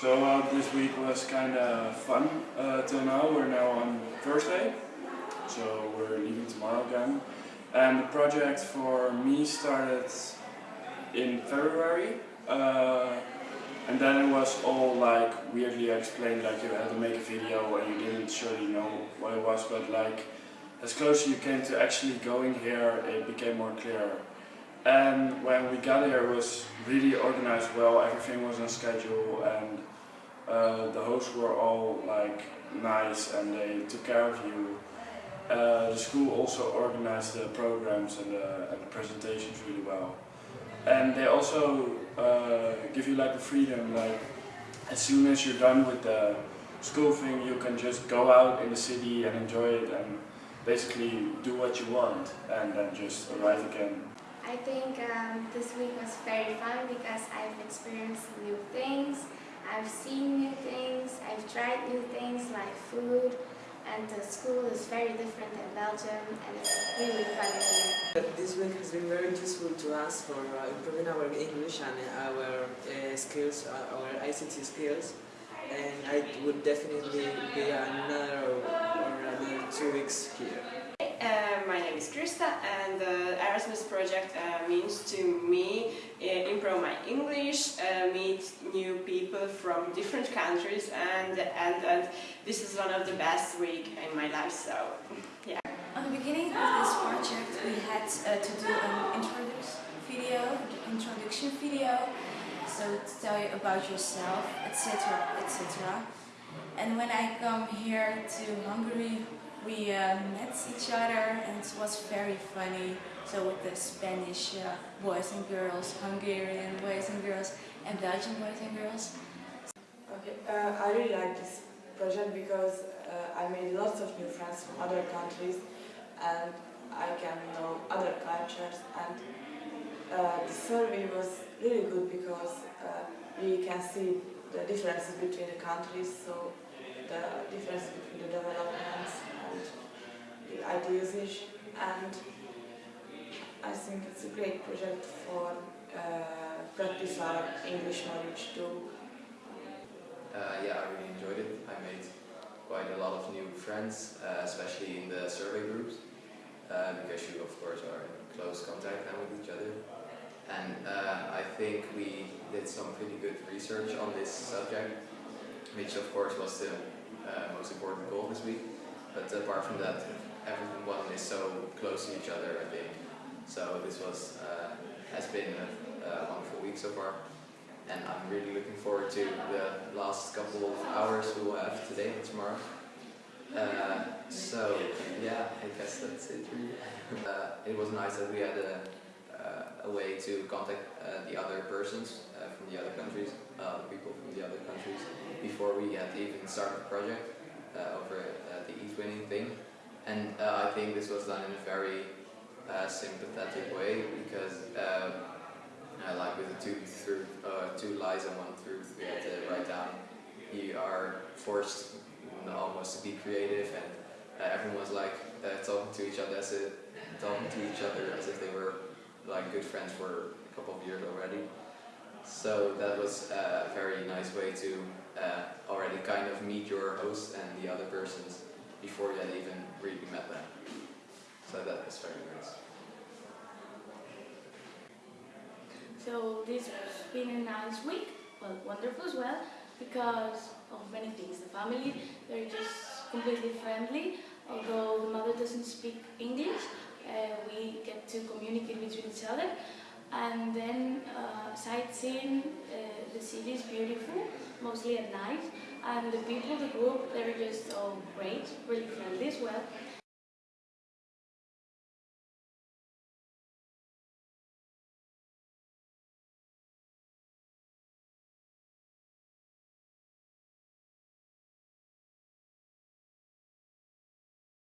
So uh, this week was kind of fun uh, till now. We're now on Thursday, so we're leaving tomorrow again. And the project for me started in February, uh, and then it was all like weirdly explained, like you had to make a video and you didn't surely know what it was, but like as closer you came to actually going here, it became more clear. And when we got here, it was really organized well. Everything was on schedule, and uh, the hosts were all like nice, and they took care of you. Uh, the school also organized the programs and the, and the presentations really well. And they also uh, give you like the freedom, like as soon as you're done with the school thing, you can just go out in the city and enjoy it and basically do what you want and then just arrive again I think um, this week was very fun because I've experienced new things, I've seen new things, I've tried new things like food, and the school is very different in Belgium and it's really fun here. This week has been very useful to us for uh, improving our English and our uh, skills, uh, our ICT skills, and I would definitely be another or another two weeks here. Uh, my name is Krista and the Erasmus project uh, means to me uh, improve my English, uh, meet new people from different countries and, and, and this is one of the best week in my life so yeah. At the beginning of this project we had uh, to do an introduction video, introduction video so to tell you about yourself etc etc and when I come here to Hungary each other and it was very funny. So with the Spanish uh, boys and girls, Hungarian boys and girls, and Belgian boys and girls. Okay, uh, I really like this project because uh, I made lots of new friends from other countries and I can know other cultures and uh, the survey was really good because uh, we can see the differences between the countries, so the difference between the developments the usage and I think it's a great project for uh, practice our English knowledge too. Uh, yeah, I really enjoyed it. I made quite a lot of new friends, uh, especially in the survey groups, uh, because you of course are in close contact now with each other. And uh, I think we did some pretty good research on this subject, which of course was the uh, most important goal this week. But apart from that, is so close to each other, I think. So this was uh, has been a, a, wonderful week so far. And I'm really looking forward to the last couple of hours we will have today and tomorrow. Uh, so, yeah, I guess that's it really. Uh, it was nice that we had a, uh, a way to contact uh, the other persons uh, from the other countries, people from the other countries, before we had even started the project over the e-twinning thing. And uh, I think this was done in a very uh, sympathetic way because uh, like with the two, truth, uh, two lies and one truth we had to write down, you are forced almost to be creative and uh, everyone was like uh, talking to each other as a, talking to each other as if they were like good friends for a couple of years already. So that was a very nice way to already kind of meet your host and the other persons before you had even really met them. So that was very nice. So this has been a nice week, but wonderful as well, because of many things. The family, they're just completely friendly, although the mother doesn't speak English, uh, we get to communicate between each other. And then uh, sightseeing, uh, the city is beautiful, mostly at night, and the people, the group, they're just all great, really friendly as well.